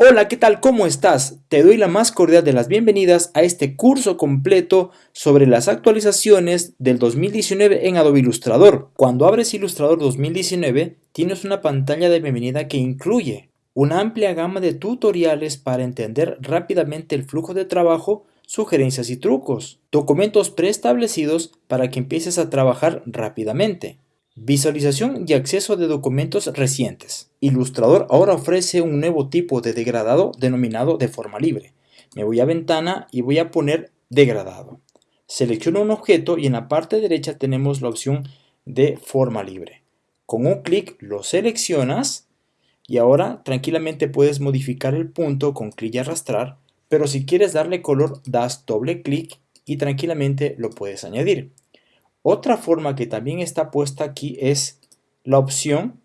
Hola, ¿qué tal? ¿Cómo estás? Te doy la más cordial de las bienvenidas a este curso completo sobre las actualizaciones del 2019 en Adobe Illustrator. Cuando abres Illustrator 2019, tienes una pantalla de bienvenida que incluye una amplia gama de tutoriales para entender rápidamente el flujo de trabajo, sugerencias y trucos, documentos preestablecidos para que empieces a trabajar rápidamente, Visualización y acceso de documentos recientes. Illustrator ahora ofrece un nuevo tipo de degradado denominado de forma libre. Me voy a ventana y voy a poner degradado. Selecciono un objeto y en la parte derecha tenemos la opción de forma libre. Con un clic lo seleccionas y ahora tranquilamente puedes modificar el punto con clic y arrastrar, pero si quieres darle color das doble clic y tranquilamente lo puedes añadir. Otra forma que también está puesta aquí es la opción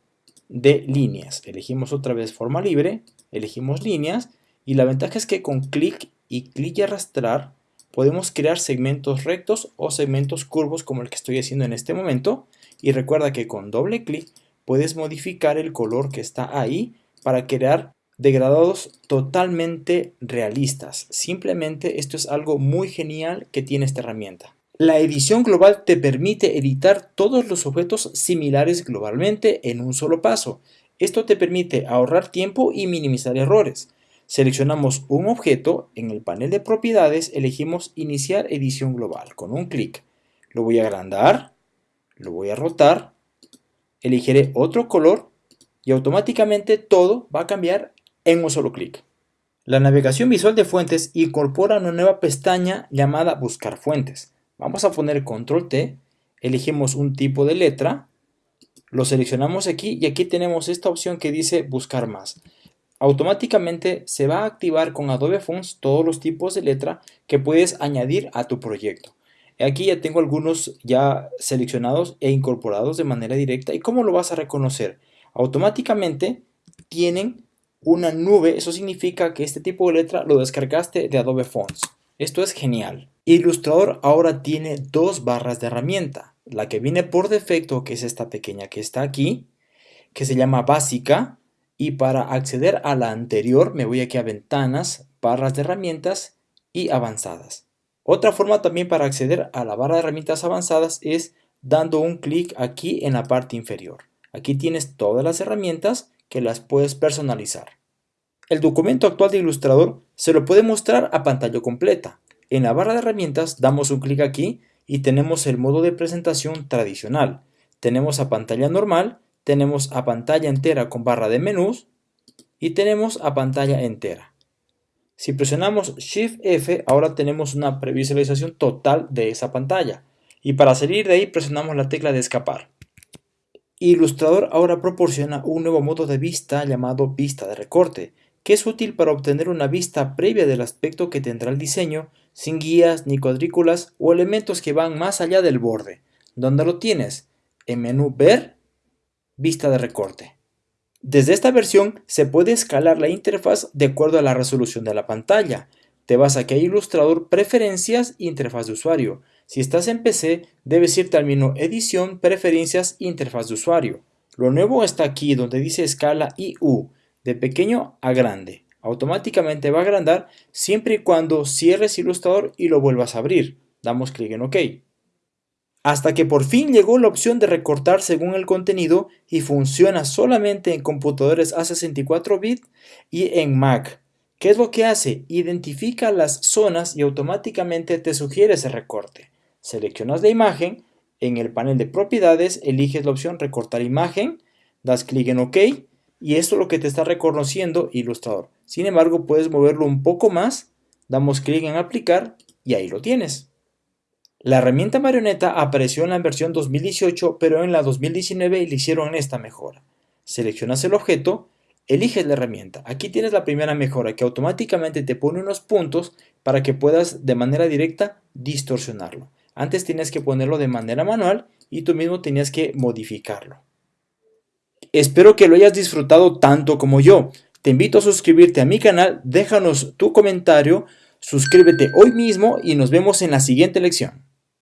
de líneas. Elegimos otra vez forma libre, elegimos líneas y la ventaja es que con clic y clic y arrastrar podemos crear segmentos rectos o segmentos curvos como el que estoy haciendo en este momento y recuerda que con doble clic puedes modificar el color que está ahí para crear degradados totalmente realistas. Simplemente esto es algo muy genial que tiene esta herramienta. La edición global te permite editar todos los objetos similares globalmente en un solo paso. Esto te permite ahorrar tiempo y minimizar errores. Seleccionamos un objeto, en el panel de propiedades elegimos iniciar edición global con un clic. Lo voy a agrandar, lo voy a rotar, elegiré otro color y automáticamente todo va a cambiar en un solo clic. La navegación visual de fuentes incorpora una nueva pestaña llamada buscar fuentes. Vamos a poner control T, elegimos un tipo de letra, lo seleccionamos aquí y aquí tenemos esta opción que dice buscar más. Automáticamente se va a activar con Adobe Fonts todos los tipos de letra que puedes añadir a tu proyecto. Aquí ya tengo algunos ya seleccionados e incorporados de manera directa. ¿Y cómo lo vas a reconocer? Automáticamente tienen una nube, eso significa que este tipo de letra lo descargaste de Adobe Fonts. Esto es genial. Illustrator ahora tiene dos barras de herramienta. La que viene por defecto, que es esta pequeña que está aquí, que se llama básica. Y para acceder a la anterior me voy aquí a ventanas, barras de herramientas y avanzadas. Otra forma también para acceder a la barra de herramientas avanzadas es dando un clic aquí en la parte inferior. Aquí tienes todas las herramientas que las puedes personalizar. El documento actual de Illustrator se lo puede mostrar a pantalla completa. En la barra de herramientas damos un clic aquí y tenemos el modo de presentación tradicional. Tenemos a pantalla normal, tenemos a pantalla entera con barra de menús y tenemos a pantalla entera. Si presionamos Shift F, ahora tenemos una previsualización total de esa pantalla. Y para salir de ahí presionamos la tecla de escapar. Illustrator ahora proporciona un nuevo modo de vista llamado vista de recorte, que es útil para obtener una vista previa del aspecto que tendrá el diseño, sin guías ni cuadrículas o elementos que van más allá del borde. ¿Dónde lo tienes? En menú Ver, Vista de recorte. Desde esta versión se puede escalar la interfaz de acuerdo a la resolución de la pantalla. Te vas aquí a Illustrator Preferencias Interfaz de usuario. Si estás en PC, debes irte al menú Edición, Preferencias Interfaz de usuario. Lo nuevo está aquí donde dice escala IU de pequeño a grande. Automáticamente va a agrandar siempre y cuando cierres Illustrator y lo vuelvas a abrir. Damos clic en OK. Hasta que por fin llegó la opción de recortar según el contenido y funciona solamente en computadores A64 bit y en Mac. ¿Qué es lo que hace? Identifica las zonas y automáticamente te sugiere ese recorte. Seleccionas la imagen, en el panel de propiedades eliges la opción recortar imagen, das clic en OK y esto es lo que te está reconociendo Illustrator. Sin embargo, puedes moverlo un poco más, damos clic en aplicar y ahí lo tienes. La herramienta marioneta apareció en la versión 2018, pero en la 2019 le hicieron esta mejora. Seleccionas el objeto, eliges la herramienta. Aquí tienes la primera mejora que automáticamente te pone unos puntos para que puedas de manera directa distorsionarlo. Antes tienes que ponerlo de manera manual y tú mismo tenías que modificarlo. Espero que lo hayas disfrutado tanto como yo. Te invito a suscribirte a mi canal, déjanos tu comentario, suscríbete hoy mismo y nos vemos en la siguiente lección.